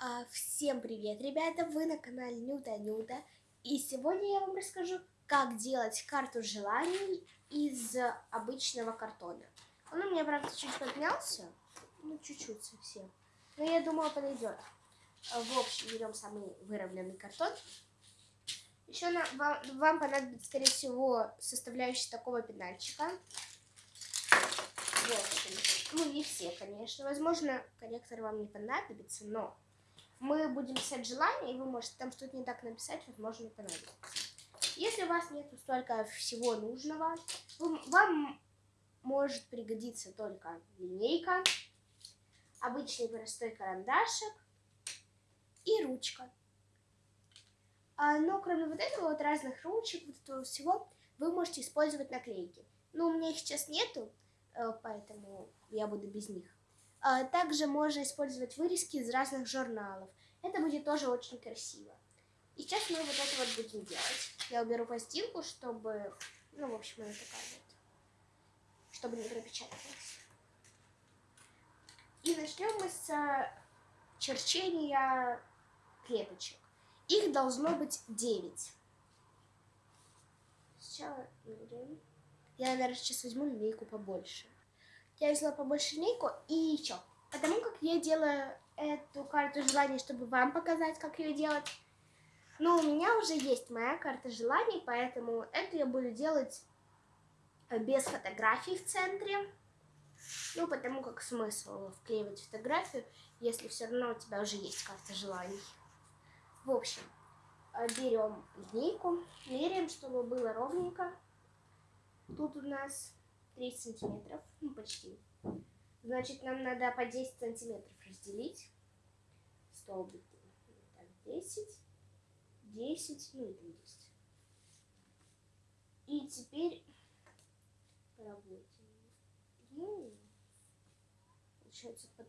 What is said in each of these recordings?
А, всем привет, ребята! Вы на канале Нюта Нюта. И сегодня я вам расскажу, как делать карту желаний из обычного картона. Он у меня, правда, чуть поднялся. Ну, чуть-чуть совсем. Но я думаю, подойдет. В общем, берем самый выровненный картон. Еще на, вам, вам понадобится, скорее всего, составляющая такого пенальчика. В общем, ну не все, конечно. Возможно, корректор вам не понадобится, но мы будем писать желание, и вы можете там что-то не так написать, возможно, понадобится. Если у вас нет столько всего нужного, вам может пригодиться только линейка, обычный простой карандашик и ручка. А, но кроме вот этого вот разных ручек, вот этого всего, вы можете использовать наклейки. Но у меня их сейчас нету, э, поэтому я буду без них. А, также можно использовать вырезки из разных журналов. Это будет тоже очень красиво. И сейчас мы вот это вот будем делать. Я уберу пластинку, чтобы, ну, в общем, она такая вот, чтобы не пропечаталась. И начнем мы с черчения клеточек. Их должно быть 9. Сначала Я, наверное, сейчас возьму линейку побольше. Я взяла побольше линейку и еще. Потому как я делаю эту карту желаний, чтобы вам показать, как ее делать. Но у меня уже есть моя карта желаний, поэтому это я буду делать без фотографий в центре. Ну, потому как смысл вклеивать фотографию, если все равно у тебя уже есть карта желаний. В общем, э, берем линейку, меряем, чтобы было ровненько. Тут у нас 30 сантиметров, ну почти. Значит, нам надо по 10 сантиметров разделить столбики. Так, 10, 10, ну и 10. И теперь поработаем. Ну, получается под...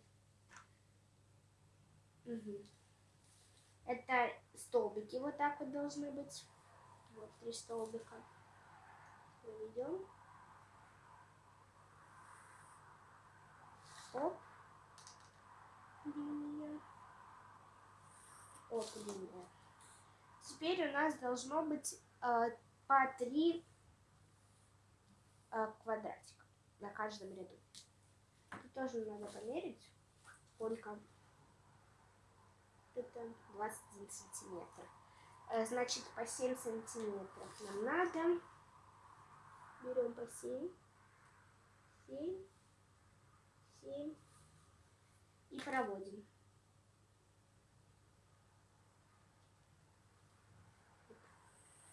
Угу. Это столбики вот так вот должны быть. Вот три столбика. Проведем. Оп. Линия. Оп, линия. Теперь у нас должно быть э, по три э, квадратика на каждом ряду. Тут тоже надо померить, сколько это 21 сантиметр. Э, значит, по 7 сантиметров нам надо. Берем по 7. 7. 7. И проводим.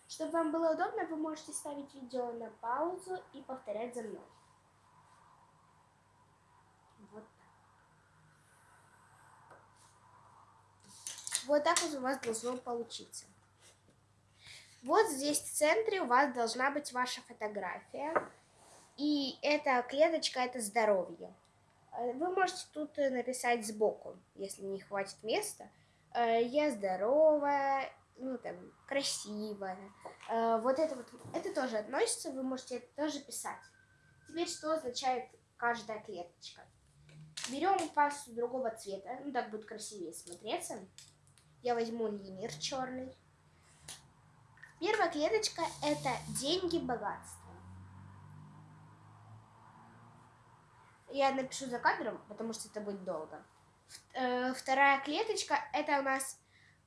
Чтобы вам было удобно, вы можете ставить видео на паузу и повторять за мной. Вот так вот у вас должно получиться. Вот здесь в центре у вас должна быть ваша фотография. И эта клеточка – это здоровье. Э, вы можете тут написать сбоку, если не хватит места. Э, я здоровая, ну там, красивая. Э, вот это вот, это тоже относится, вы можете это тоже писать. Теперь, что означает каждая клеточка? Берем пасту другого цвета, ну так будет красивее смотреться. Я возьму линер черный. Первая клеточка – это деньги, богатство. Я напишу за кадром, потому что это будет долго. Э, вторая клеточка – это у нас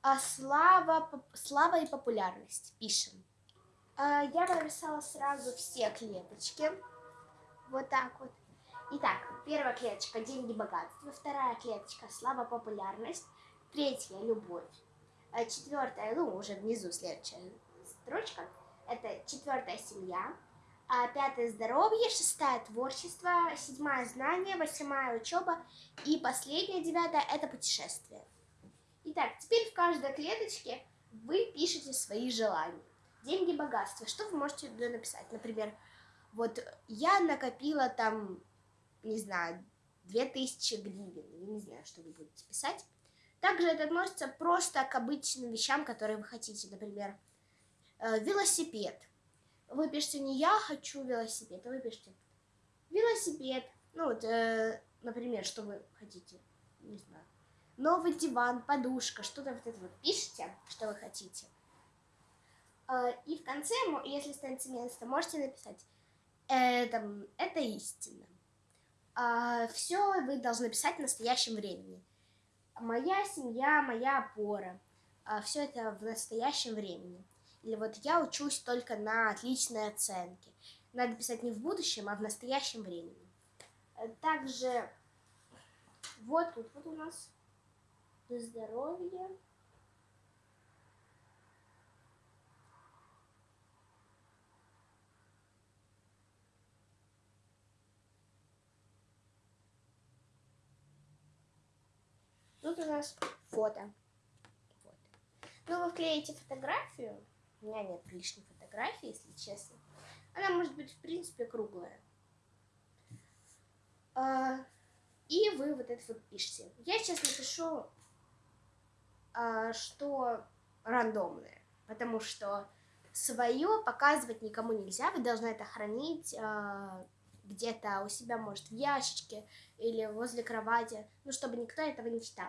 а, слава, слава и популярность. Пишем. А, я написала сразу все клеточки. Вот так вот. Итак, первая клеточка – деньги, богатство. Вторая клеточка – слава, популярность. Третья – любовь. А четвертая, ну, уже внизу следующая строчка, это четвертая семья. А пятое – здоровье, шестая – творчество, седьмая – знание, восьмая – учеба и последняя, девятая – это путешествие. Итак, теперь в каждой клеточке вы пишете свои желания. Деньги, богатство. Что вы можете туда написать? Например, вот я накопила там, не знаю, 2000 гривен. Я не знаю, что вы будете писать. Также это относится просто к обычным вещам, которые вы хотите. Например, э, велосипед. Вы пишете не «я хочу велосипед», а вы пишете «велосипед». Ну вот, э, например, что вы хотите, не знаю. новый диван, подушка, что-то вот это вот пишите, что вы хотите. А, и в конце, если останется место, можете написать это, это истина. А, Все вы должны писать в настоящем времени. Моя семья, моя опора. А, Все это в настоящем времени. Или вот я учусь только на отличные оценки. Надо писать не в будущем, а в настоящем времени. Э, также вот тут вот у нас здоровье. Тут у нас фото. Вот. Ну, вы вклеите фотографию. У меня нет лишней фотографии, если честно. Она может быть, в принципе, круглая. А, и вы вот это вот пишете. Я сейчас напишу, а, что рандомное, потому что свое показывать никому нельзя. Вы должны это хранить а, где-то у себя, может, в ящичке или возле кровати, ну, чтобы никто этого не читал.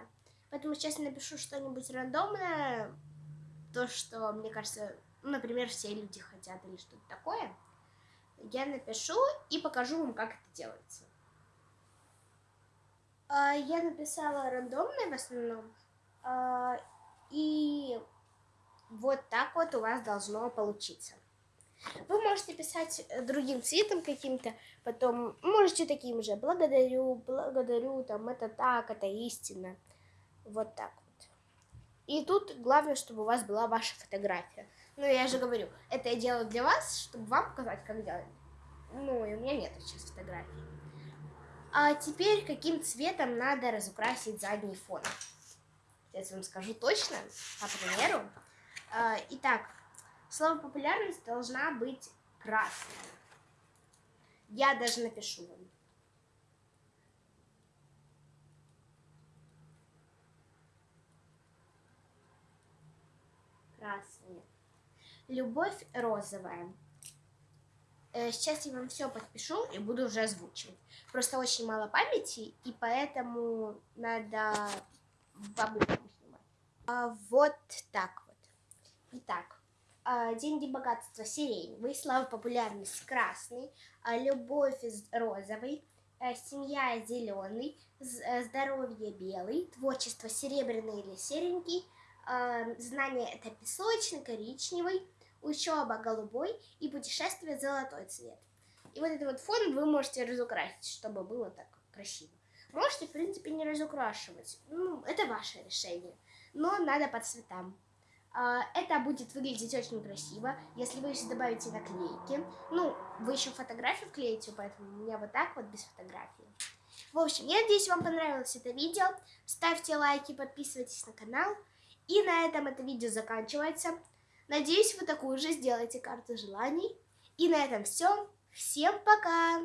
Поэтому сейчас я напишу что-нибудь рандомное, то, что, мне кажется, ну, например, все люди хотят или что-то такое. Я напишу и покажу вам, как это делается. А, я написала рандомное в основном. А, и вот так вот у вас должно получиться. Вы можете писать э, другим цветом каким-то, потом можете таким же. Благодарю, благодарю, там, это так, это истина. Вот так. И тут главное, чтобы у вас была ваша фотография. Ну, я же говорю, это я делаю для вас, чтобы вам показать, как делать. Ну, и у меня нет сейчас фотографии. А теперь каким цветом надо разукрасить задний фон? Сейчас вам скажу точно, по примеру. А, итак, Слово популярность должна быть красной. Я даже напишу вам. Красная. Любовь розовая. Э, сейчас я вам все подпишу и буду уже озвучивать. Просто очень мало памяти, и поэтому надо бабушку снимать. А вот так вот. Итак, а, деньги, богатство сиреневый, слава, популярность красный, а, любовь розовый, а, семья зеленый, здоровье белый, творчество серебряный или серенький, знание это песочный, коричневый, учеба голубой и путешествие золотой цвет. И вот этот вот фон вы можете разукрасить, чтобы было так красиво. Можете, в принципе, не разукрашивать. Ну, это ваше решение. Но надо по цветам. А, это будет выглядеть очень красиво, если вы еще добавите наклейки. Ну, вы еще фотографию вклеите, поэтому у меня вот так вот без фотографии. В общем, я надеюсь, вам понравилось это видео. Ставьте лайки, подписывайтесь на канал. И на этом это видео заканчивается. Надеюсь, вы такую же сделаете карту желаний. И на этом все. Всем пока!